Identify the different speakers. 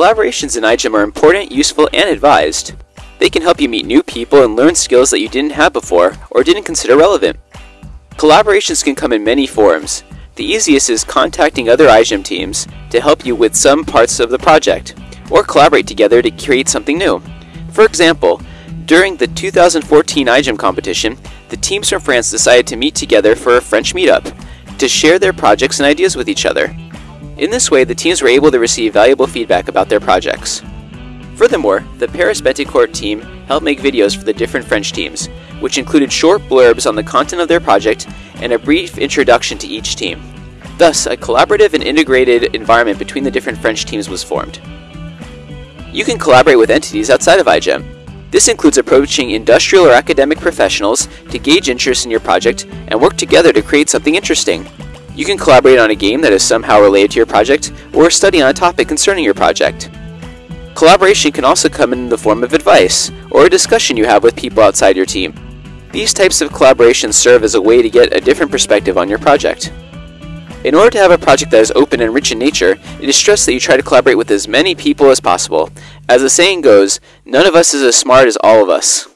Speaker 1: Collaborations in iGEM are important, useful, and advised. They can help you meet new people and learn skills that you didn't have before or didn't consider relevant. Collaborations can come in many forms. The easiest is contacting other iGEM teams to help you with some parts of the project, or collaborate together to create something new. For example, during the 2014 iGEM competition, the teams from France decided to meet together for a French meetup to share their projects and ideas with each other. In this way, the teams were able to receive valuable feedback about their projects. Furthermore, the Paris Bettencourt team helped make videos for the different French teams, which included short blurbs on the content of their project and a brief introduction to each team. Thus, a collaborative and integrated environment between the different French teams was formed. You can collaborate with entities outside of iGEM. This includes approaching industrial or academic professionals to gauge interest in your project and work together to create something interesting. You can collaborate on a game that is somehow related to your project or study on a topic concerning your project. Collaboration can also come in the form of advice, or a discussion you have with people outside your team. These types of collaborations serve as a way to get a different perspective on your project. In order to have a project that is open and rich in nature, it is stressed that you try to collaborate with as many people as possible. As the saying goes, none of us is as smart as all of us.